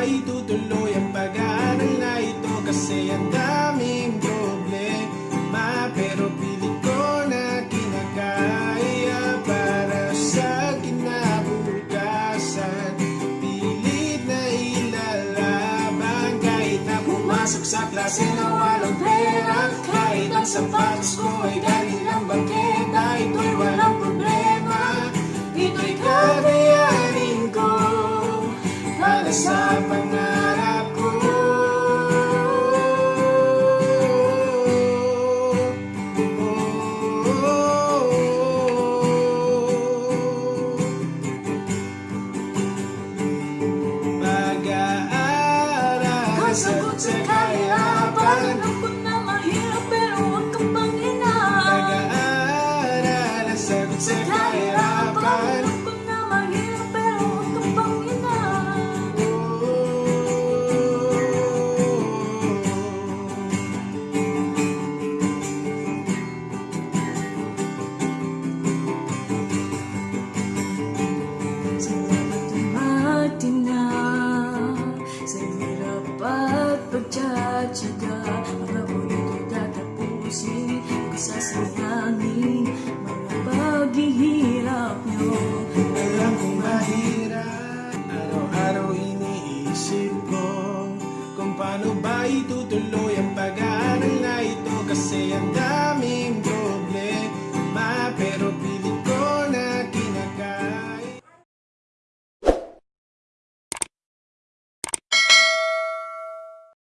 ay tutuloy ang pag-aaral na ito kasi ang daming problema. Pero pilit ko na kinakaya para sa kinabukasan. Pilit na ilalaban kahit na pumasok sa klase na walang pera. Kahit ang sapatos ko ay mind. say I'm.